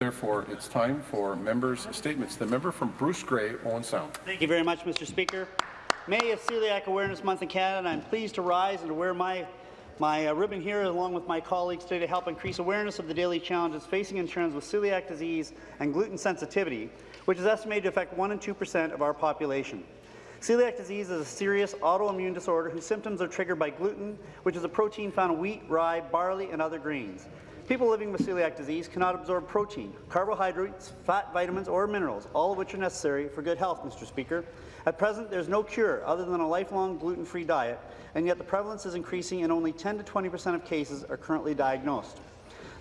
Therefore, it's time for members' statements. The member from Bruce Grey, Owen Sound. Thank you very much, Mr. Speaker. May is Celiac Awareness Month in Canada, and I'm pleased to rise and to wear my my uh, ribbon here, along with my colleagues today, to help increase awareness of the daily challenges facing Ontarians with celiac disease and gluten sensitivity, which is estimated to affect 1 and 2 percent of our population. Celiac disease is a serious autoimmune disorder whose symptoms are triggered by gluten, which is a protein found in wheat, rye, barley, and other grains. People living with celiac disease cannot absorb protein, carbohydrates, fat, vitamins, or minerals, all of which are necessary for good health, Mr. Speaker. At present, there is no cure other than a lifelong gluten-free diet, and yet the prevalence is increasing and only 10 to 20 percent of cases are currently diagnosed.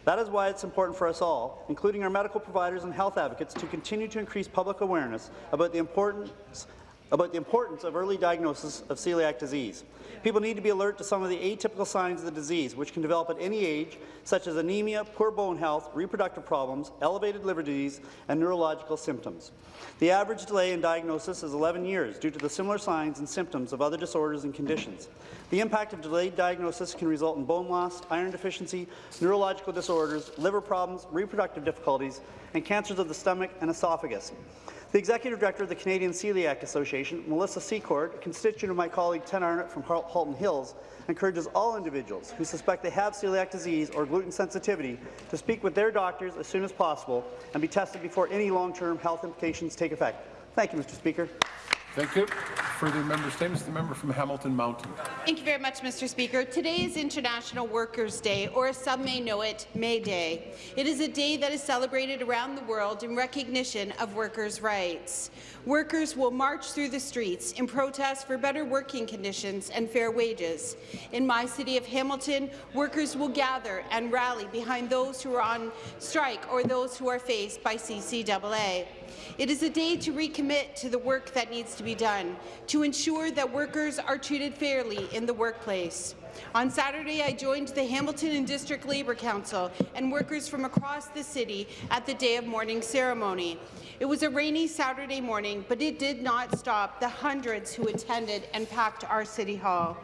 That is why it's important for us all, including our medical providers and health advocates, to continue to increase public awareness about the importance about the importance of early diagnosis of celiac disease. People need to be alert to some of the atypical signs of the disease, which can develop at any age, such as anemia, poor bone health, reproductive problems, elevated liver disease, and neurological symptoms. The average delay in diagnosis is 11 years due to the similar signs and symptoms of other disorders and conditions. The impact of delayed diagnosis can result in bone loss, iron deficiency, neurological disorders, liver problems, reproductive difficulties, and cancers of the stomach and esophagus. The Executive Director of the Canadian Celiac Association, Melissa Secord, a constituent of my colleague Ted Arnott from Halton Hills, encourages all individuals who suspect they have celiac disease or gluten sensitivity to speak with their doctors as soon as possible and be tested before any long-term health implications take effect. Thank you, Mr. Speaker. Thank you. Further member statements. The member from Hamilton Mountain. Thank you very much, Mr. Speaker. Today is International Workers' Day, or as some may know it, May Day. It is a day that is celebrated around the world in recognition of workers' rights. Workers will march through the streets in protest for better working conditions and fair wages. In my city of Hamilton, workers will gather and rally behind those who are on strike or those who are faced by CCAA. It is a day to recommit to the work that needs to be done, to ensure that workers are treated fairly in the workplace. On Saturday, I joined the Hamilton and District Labour Council and workers from across the city at the Day of Mourning ceremony. It was a rainy Saturday morning, but it did not stop the hundreds who attended and packed our City Hall.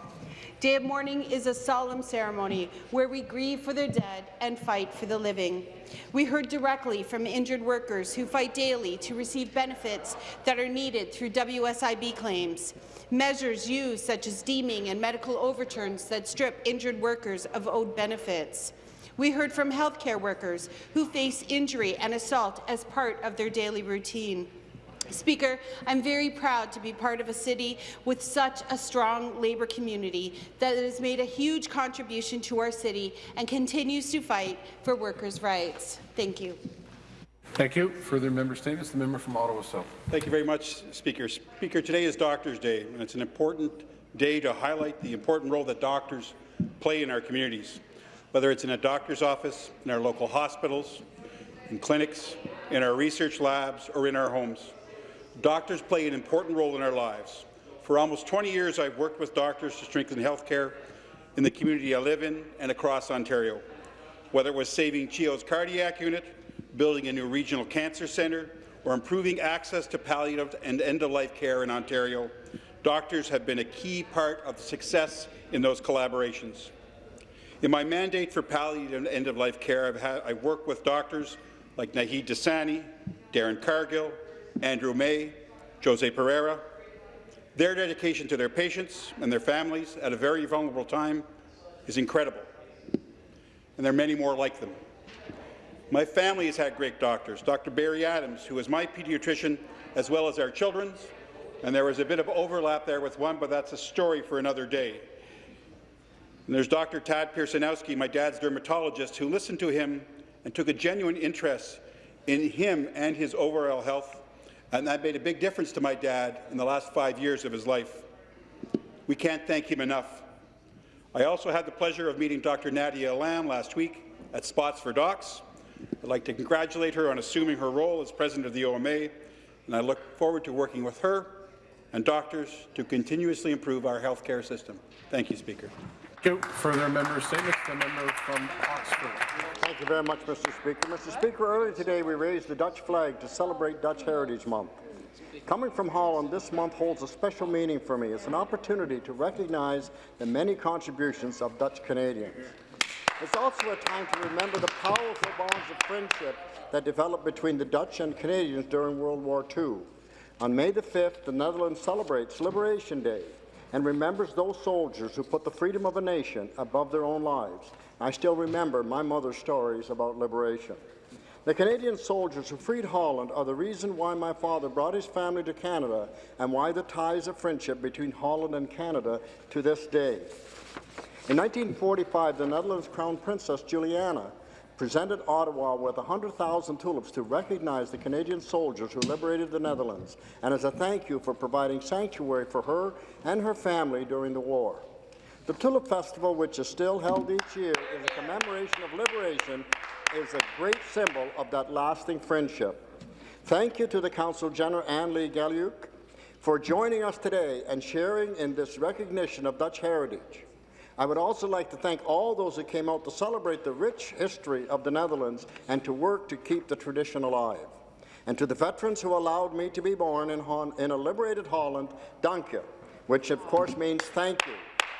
Day of Mourning is a solemn ceremony where we grieve for the dead and fight for the living. We heard directly from injured workers who fight daily to receive benefits that are needed through WSIB claims, measures used such as deeming and medical overturns that strip injured workers of owed benefits. We heard from healthcare workers who face injury and assault as part of their daily routine. Speaker, I'm very proud to be part of a city with such a strong labour community that has made a huge contribution to our city and continues to fight for workers' rights. Thank you. Thank you. Further member statements. The member from Ottawa South. Thank you very much, Speaker. Speaker, today is Doctors' Day, and it's an important day to highlight the important role that doctors play in our communities, whether it's in a doctor's office, in our local hospitals, in clinics, in our research labs, or in our homes. Doctors play an important role in our lives. For almost 20 years, I've worked with doctors to strengthen health care in the community I live in and across Ontario. Whether it was saving CHEO's cardiac unit, building a new regional cancer centre, or improving access to palliative and end-of-life care in Ontario, doctors have been a key part of the success in those collaborations. In my mandate for palliative and end-of-life care, I've, had, I've worked with doctors like Nahid Dasani, Darren Cargill, Andrew May, Jose Pereira. Their dedication to their patients and their families at a very vulnerable time is incredible, and there are many more like them. My family has had great doctors. Dr. Barry Adams, who is my pediatrician as well as our children's, and there was a bit of overlap there with one, but that's a story for another day. And there's Dr. Tad Pearsonowski, my dad's dermatologist, who listened to him and took a genuine interest in him and his overall health and that made a big difference to my dad in the last five years of his life. We can't thank him enough. I also had the pleasure of meeting Dr. Nadia Alam last week at Spots for Docs. I'd like to congratulate her on assuming her role as president of the OMA, and I look forward to working with her and doctors to continuously improve our healthcare system. Thank you, Speaker. Thank you. Further member statements. The member from Oxford. Thank you very much, Mr. Speaker. Mr. Speaker, earlier today we raised the Dutch flag to celebrate Dutch Heritage Month. Coming from Holland, this month holds a special meaning for me. It's an opportunity to recognize the many contributions of Dutch Canadians. It's also a time to remember the powerful bonds of friendship that developed between the Dutch and Canadians during World War II. On May the 5th, the Netherlands celebrates Liberation Day and remembers those soldiers who put the freedom of a nation above their own lives. I still remember my mother's stories about liberation. The Canadian soldiers who freed Holland are the reason why my father brought his family to Canada and why the ties of friendship between Holland and Canada to this day. In 1945, the Netherlands Crown Princess Juliana presented Ottawa with 100,000 tulips to recognize the Canadian soldiers who liberated the Netherlands, and as a thank you for providing sanctuary for her and her family during the war. The Tulip Festival, which is still held each year, is a commemoration of liberation, is a great symbol of that lasting friendship. Thank you to the Council General Anne Lee Galliuk for joining us today and sharing in this recognition of Dutch heritage. I would also like to thank all those who came out to celebrate the rich history of the Netherlands and to work to keep the tradition alive. And to the veterans who allowed me to be born in, in a liberated Holland, dank je, which of course means thank you.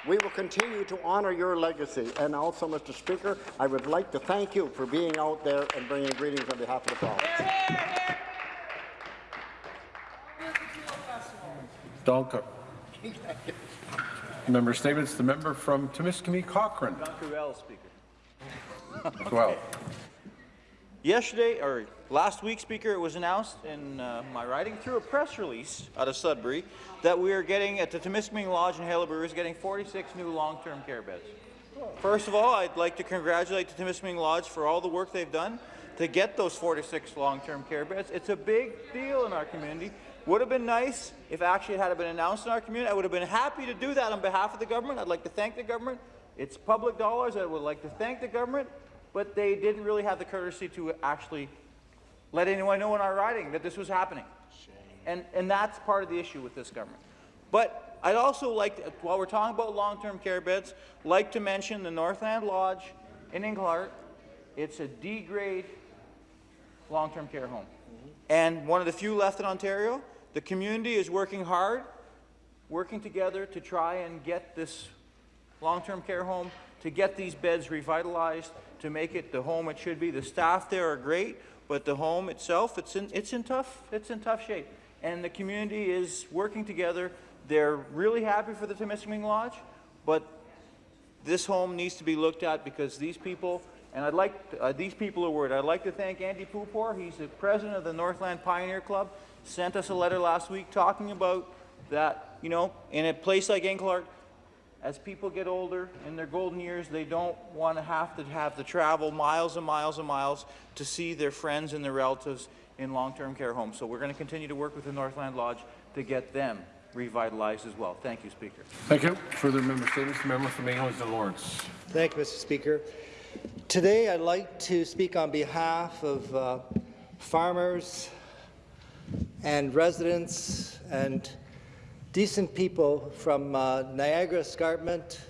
We will continue to honour your legacy. And also, Mr. Speaker, I would like to thank you for being out there and bringing greetings on behalf of the province. Danke. Member statements. The member from Timiskaming Cochrane. Well, Speaker. Well, Yesterday, or last week, Speaker, it was announced in uh, my writing through a press release out of Sudbury that we are getting, at the Temiskaming Lodge in Haileybury, is getting 46 new long-term care beds. First of all, I'd like to congratulate the Temiskaming Lodge for all the work they've done to get those 46 long-term care beds. It's a big deal in our community. Would have been nice if actually it had been announced in our community. I would have been happy to do that on behalf of the government. I'd like to thank the government. It's public dollars. I would like to thank the government, but they didn't really have the courtesy to actually let anyone know in our writing that this was happening. And, and that's part of the issue with this government. But I'd also like, to, while we're talking about long-term care beds, like to mention the Northland Lodge in Englehart. It's a D-grade long-term care home. Mm-hmm. And one of the few left in Ontario. The community is working hard, working together to try and get this long-term care home, to get these beds revitalized, to make it the home it should be. The staff there are great, but the home itself, it's in, it's in tough, it's in tough shape. And the community is working together. They're really happy for the Temiskaming Lodge, but this home needs to be looked at because these people, and I'd like, uh, these people are worried. I'd like to thank Andy Pupor, he's the president of the Northland Pioneer Club, sent us a letter last week talking about that, you know, in a place like Englehart, as people get older in their golden years, they don't want to have to have to travel miles and miles and miles to see their friends and their relatives in long-term care homes. So we're going to continue to work with the Northland Lodge to get them revitalized as well. Thank you, Speaker. thank you. Further member statements. The member from Eglinton Lawrence. Thank you, Mr. Speaker. Today, I'd like to speak on behalf of uh, farmers and residents and decent people from uh, Niagara Escarpment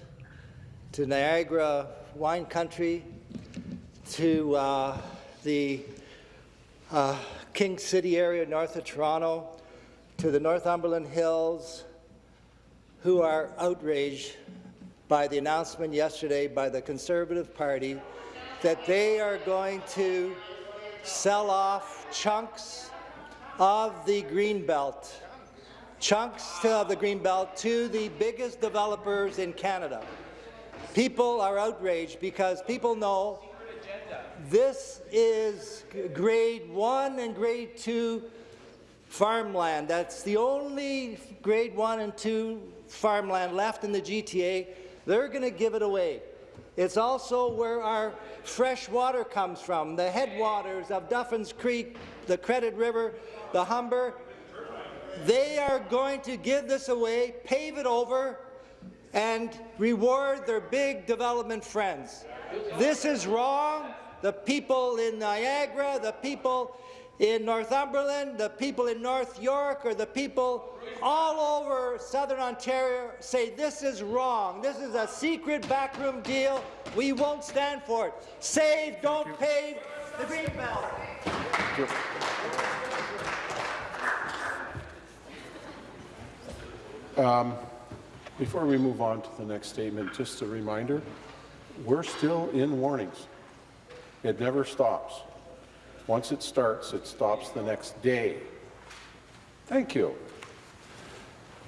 to Niagara Wine Country to uh, the uh, King City area north of Toronto to the Northumberland Hills who are outraged by the announcement yesterday by the Conservative Party that they are going to sell off chunks of the Greenbelt, chunks of the Greenbelt to the biggest developers in Canada. People are outraged because people know this is grade one and grade two farmland. That's the only grade one and two farmland left in the GTA. They're going to give it away. It's also where our fresh water comes from, the headwaters of Duffins Creek, the Credit River, the Humber. They are going to give this away, pave it over, and reward their big development friends. This is wrong. The people in Niagara, the people in Northumberland, the people in North York, or the people all over southern Ontario say this is wrong. This is a secret backroom deal. We won't stand for it. Save, don't pave the Greenbelt. Before we move on to the next statement, just a reminder We're still in warnings. It never stops. Once it starts, it stops the next day. Thank you.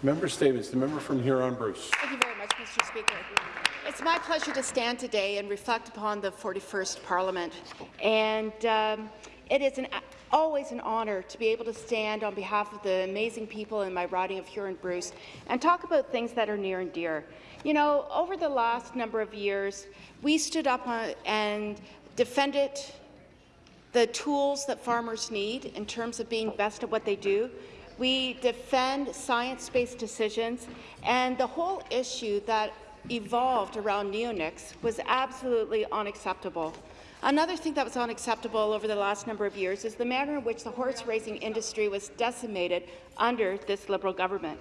Member statements. The member from Huron Bruce. Thank you very much, Mr. Speaker. It's my pleasure to stand today and reflect upon the 41st Parliament. And um, it is an, always an honour to be able to stand on behalf of the amazing people in my riding of Huron Bruce and talk about things that are near and dear. You know, over the last number of years, we stood up and defended the tools that farmers need in terms of being best at what they do. We defend science-based decisions, and the whole issue that evolved around neonics was absolutely unacceptable. Another thing that was unacceptable over the last number of years is the manner in which the horse racing industry was decimated under this Liberal government.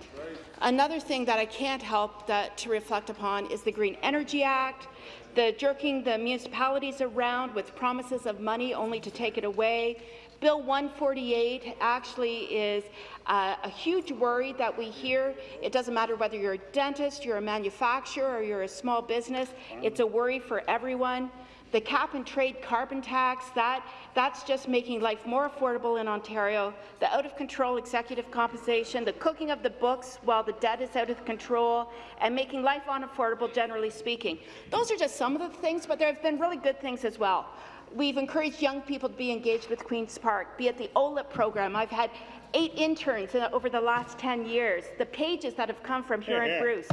Another thing that I can't help that, to reflect upon is the Green Energy Act, the jerking the municipalities around with promises of money only to take it away. Bill 148 actually is uh, a huge worry that we hear. It doesn't matter whether you're a dentist, you're a manufacturer, or you're a small business. It's a worry for everyone. The cap and trade carbon tax, that, that's just making life more affordable in Ontario. The out-of-control executive compensation, the cooking of the books while the debt is out of control, and making life unaffordable, generally speaking. Those are just some of the things, but there have been really good things as well. We've encouraged young people to be engaged with Queen's Park, be it the OLIP program. I've had eight interns over the last 10 years. The pages that have come from here Huron Bruce,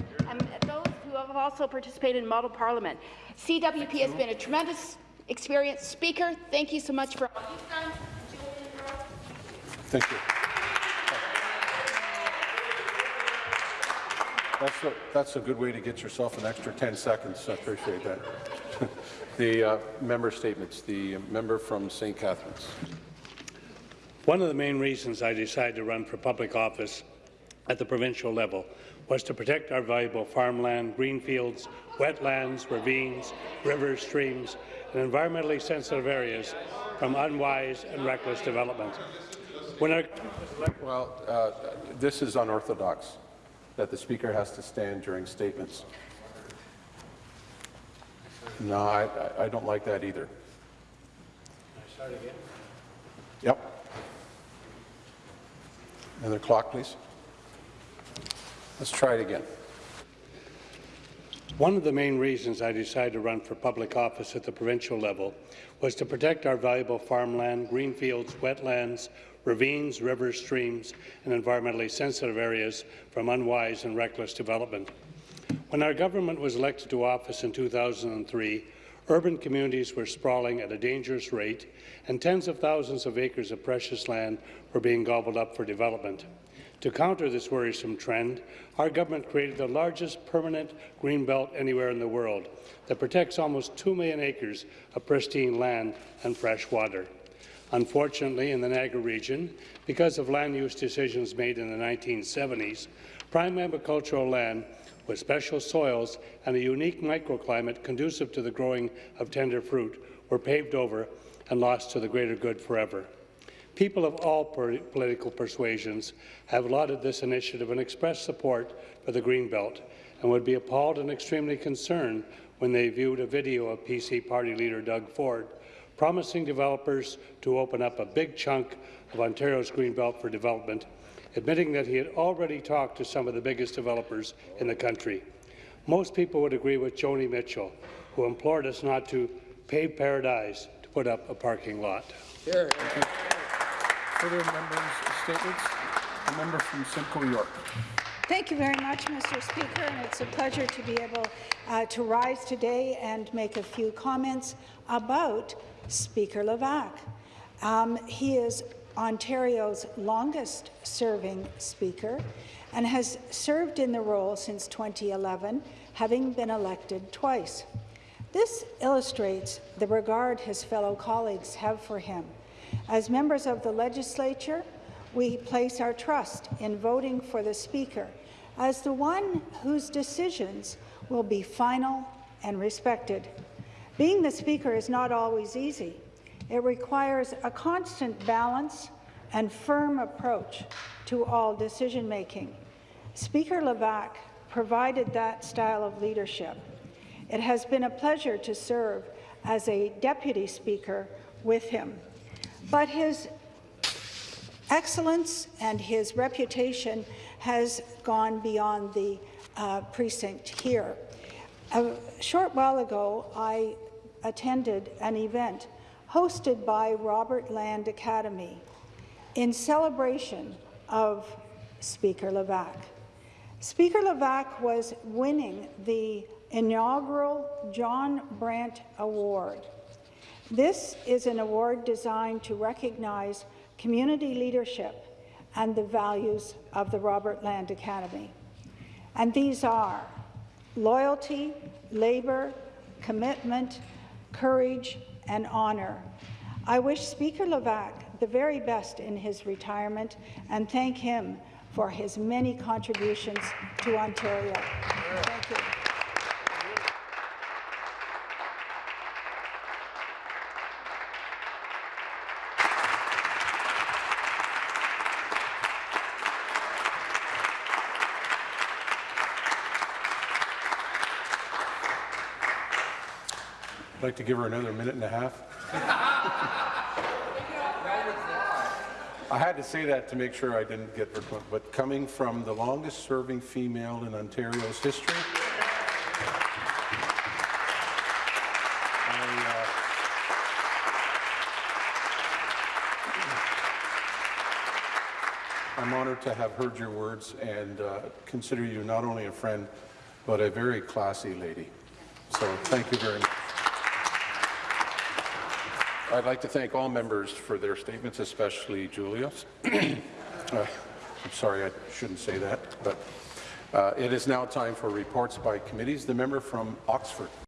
who have also participated in model parliament. CWP has been a tremendous experience. Speaker, thank you so much for all you've done. Thank you. That's a, that's a good way to get yourself an extra 10 seconds. I appreciate that. the uh, member statements. The member from St. Catharines. One of the main reasons I decided to run for public office at the provincial level was to protect our valuable farmland, green fields, wetlands, ravines, rivers, streams, and environmentally sensitive areas from unwise and reckless development. Our well, uh, this is unorthodox, that the Speaker has to stand during statements. No, I, I don't like that either. Can I start again. Yep. Another clock, please. Let's try it again. One of the main reasons I decided to run for public office at the provincial level was to protect our valuable farmland, green fields, wetlands, ravines, rivers, streams, and environmentally sensitive areas from unwise and reckless development. When our government was elected to office in 2003, urban communities were sprawling at a dangerous rate, and tens of thousands of acres of precious land were being gobbled up for development. To counter this worrisome trend, our government created the largest permanent green belt anywhere in the world that protects almost 2 million acres of pristine land and fresh water. Unfortunately, in the Niagara region, because of land use decisions made in the 1970s, prime agricultural land with special soils and a unique microclimate conducive to the growing of tender fruit were paved over and lost to the greater good forever. People of all political persuasions have lauded this initiative and expressed support for the Greenbelt and would be appalled and extremely concerned when they viewed a video of PC party leader Doug Ford promising developers to open up a big chunk of Ontario's Greenbelt for development, admitting that he had already talked to some of the biggest developers in the country. Most people would agree with Joni Mitchell, who implored us not to pave paradise to put up a parking lot. Further members' statements? A member from Simcoe York. Thank you very much, Mr. Speaker, and it's a pleasure to be able uh, to rise today and make a few comments about Speaker Levac. Um, he is Ontario's longest-serving Speaker and has served in the role since 2011, having been elected twice. This illustrates the regard his fellow colleagues have for him as members of the legislature, we place our trust in voting for the Speaker as the one whose decisions will be final and respected. Being the Speaker is not always easy. It requires a constant balance and firm approach to all decision-making. Speaker Levac provided that style of leadership. It has been a pleasure to serve as a deputy speaker with him. But his excellence and his reputation has gone beyond the uh, precinct here. A short while ago, I attended an event hosted by Robert Land Academy in celebration of Speaker Levac. Speaker Levac was winning the inaugural John Brandt Award. This is an award designed to recognize community leadership and the values of the Robert Land Academy. And these are loyalty, labour, commitment, courage, and honour. I wish Speaker Levac the very best in his retirement and thank him for his many contributions to Ontario. Thank you. I'd like to give her another minute and a half. I had to say that to make sure I didn't get verklempt, but coming from the longest-serving female in Ontario's history, I, uh, I'm honored to have heard your words and uh, consider you not only a friend, but a very classy lady. So thank you very much. I'd like to thank all members for their statements, especially Julia's. Uh, I'm sorry, I shouldn't say that, but uh, it is now time for reports by committees. The member from Oxford.